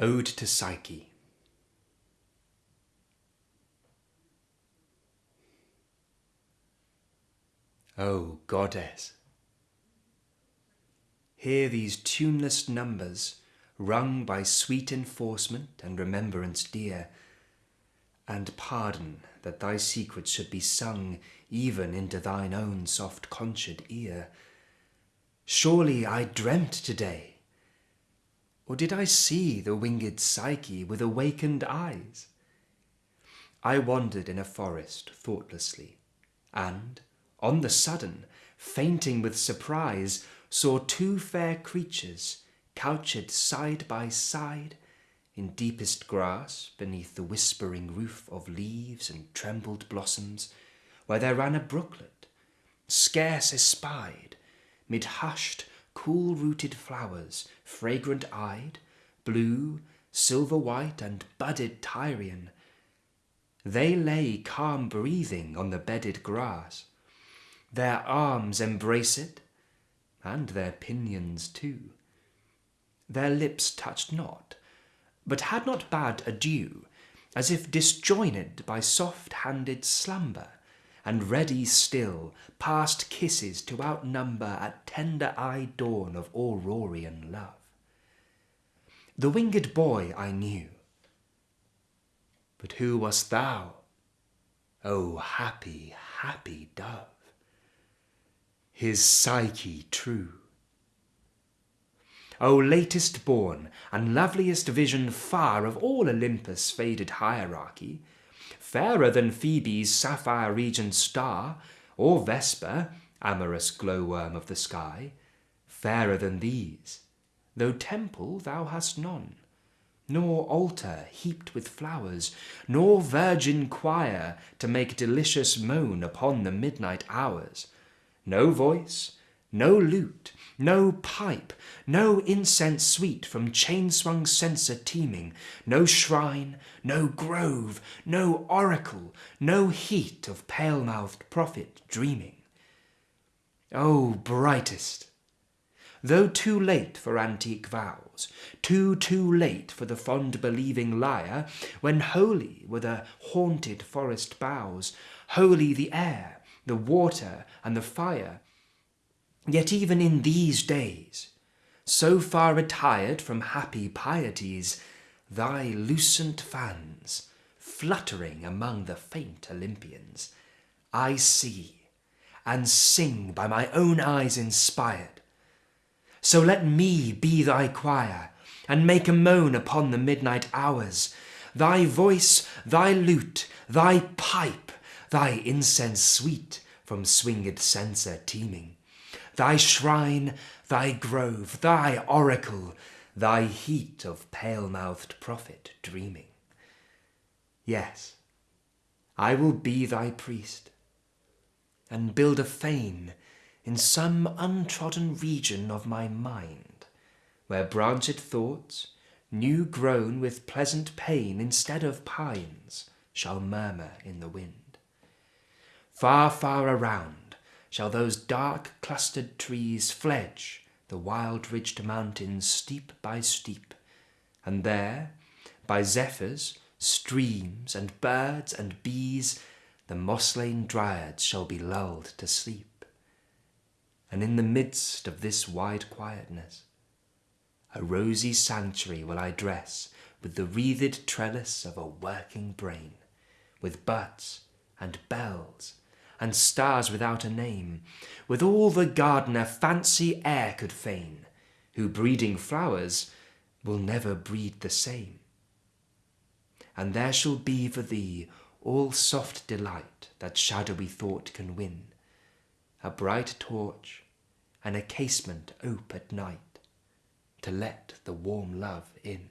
Ode to Psyche O Goddess, hear these tuneless numbers Rung by sweet enforcement and remembrance dear, And pardon that thy secrets should be sung Even into thine own soft conchèd ear. Surely I dreamt to day or did I see the winged Psyche with awakened eyes? I wandered in a forest thoughtlessly, and, on the sudden, fainting with surprise, saw two fair creatures couched side by side in deepest grass beneath the whispering roof of leaves and trembled blossoms, where there ran a brooklet, scarce espied, mid hushed cool-rooted flowers, fragrant-eyed, blue, silver-white, and budded Tyrian. They lay calm-breathing on the bedded grass. Their arms embrace it, and their pinions too. Their lips touched not, but had not bade adieu, as if disjoined by soft-handed slumber and ready still past kisses to outnumber at tender-eyed dawn of Aurorian love. The winged boy I knew, but who wast thou, O happy, happy dove? His Psyche true. O latest born and loveliest vision far of all Olympus' faded hierarchy, fairer than Phoebe's sapphire region star, or Vesper, amorous glowworm of the sky, fairer than these, though temple thou hast none, nor altar heaped with flowers, nor virgin choir to make delicious moan upon the midnight hours, no voice, no lute, no pipe, no incense sweet from chain-swung censer teeming, no shrine, no grove, no oracle, no heat of pale-mouthed prophet dreaming. O brightest! Though too late for antique vows, too, too late for the fond believing lyre, when holy were the haunted forest boughs, holy the air, the water, and the fire, Yet even in these days, so far retired from happy pieties, thy lucent fans, fluttering among the faint Olympians, I see and sing by my own eyes inspired. So let me be thy choir, and make a moan upon the midnight hours, thy voice, thy lute, thy pipe, thy incense sweet from swinged censer teeming thy shrine, thy grove, thy oracle, thy heat of pale-mouthed prophet dreaming. Yes, I will be thy priest, and build a fane in some untrodden region of my mind, where branched thoughts, new grown with pleasant pain instead of pines, shall murmur in the wind. Far, far around, shall those dark clustered trees fledge the wild ridged mountains steep by steep, and there, by zephyrs, streams, and birds and bees, the moss-lain dryads shall be lulled to sleep. And in the midst of this wide quietness, a rosy sanctuary will I dress with the wreathed trellis of a working brain, with buds and bells and stars without a name, with all the gardener fancy e'er could feign, who breeding flowers will never breed the same. And there shall be for thee all soft delight that shadowy thought can win, a bright torch and a casement ope at night, to let the warm love in.